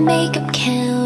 makeup can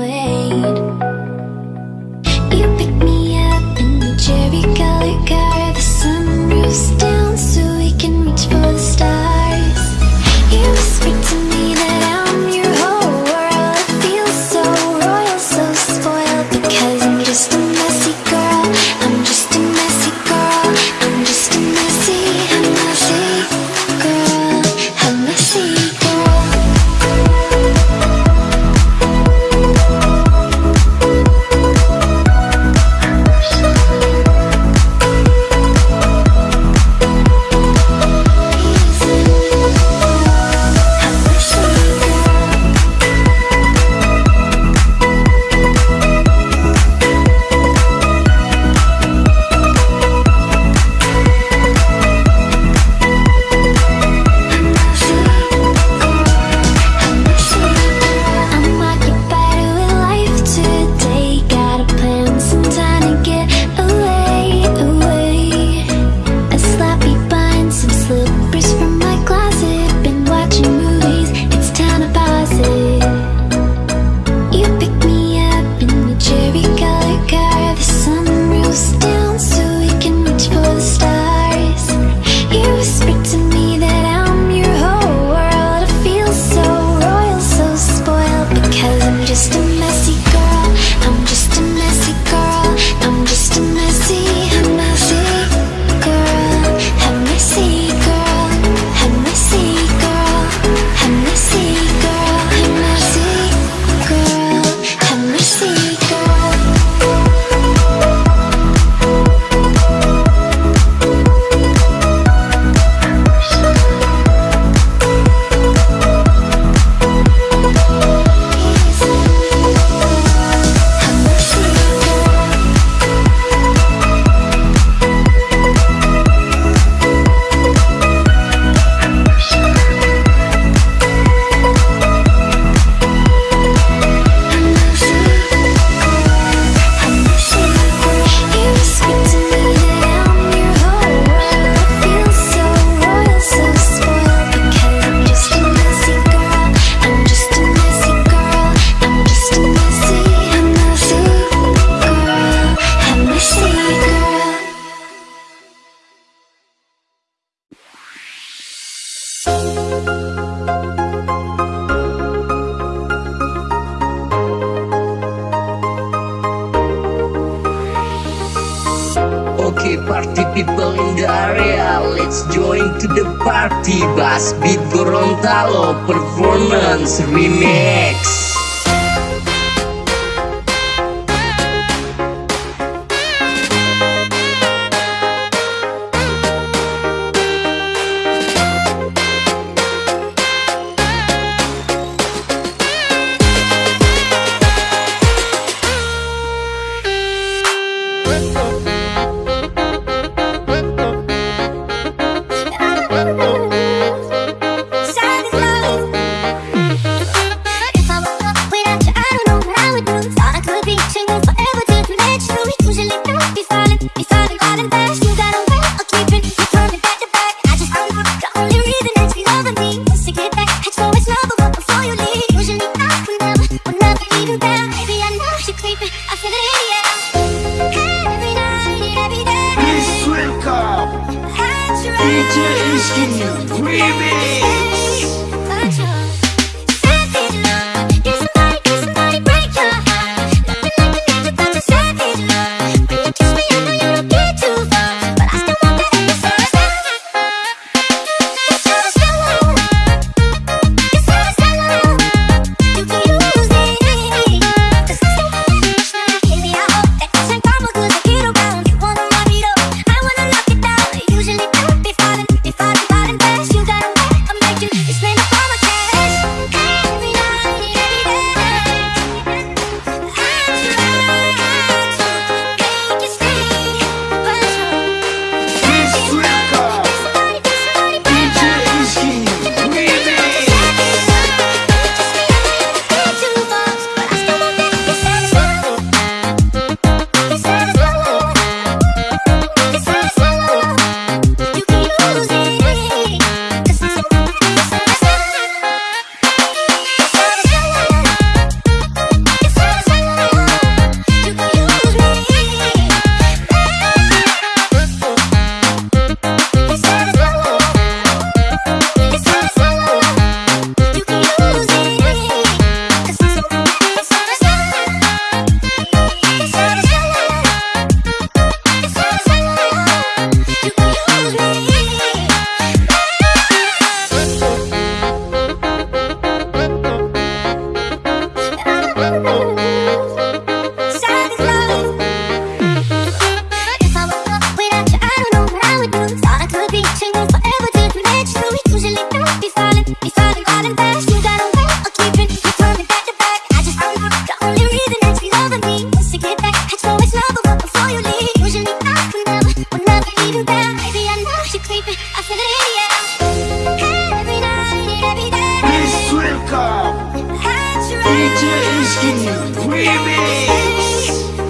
Talo Performance Remix. I feel it, yeah Every Please Please welcome DJ Iskin Remix.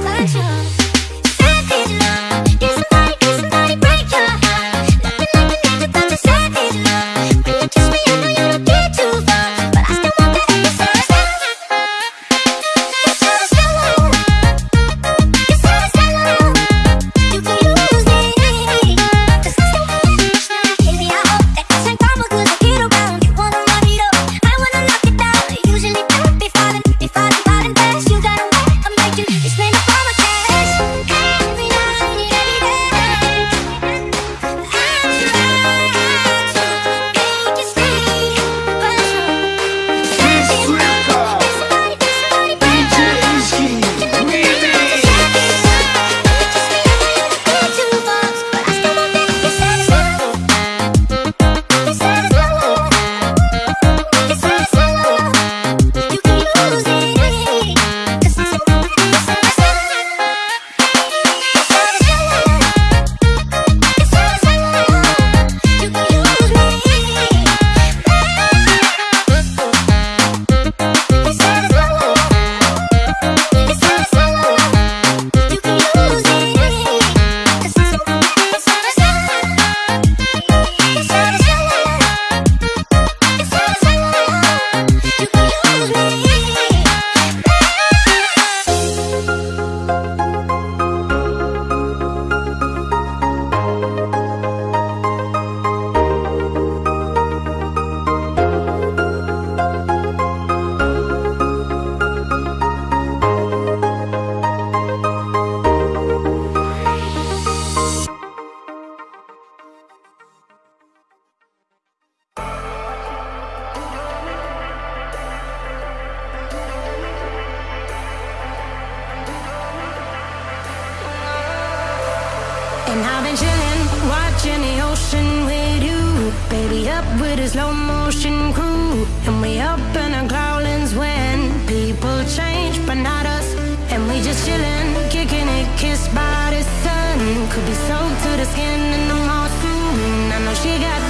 and chilling, watching the ocean with you. Baby, up with a slow motion crew. And we up in our growlings when people change, but not us. And we just chilling, kicking it, kissed by the sun. Could be soaked to the skin in the mall soon. I know she got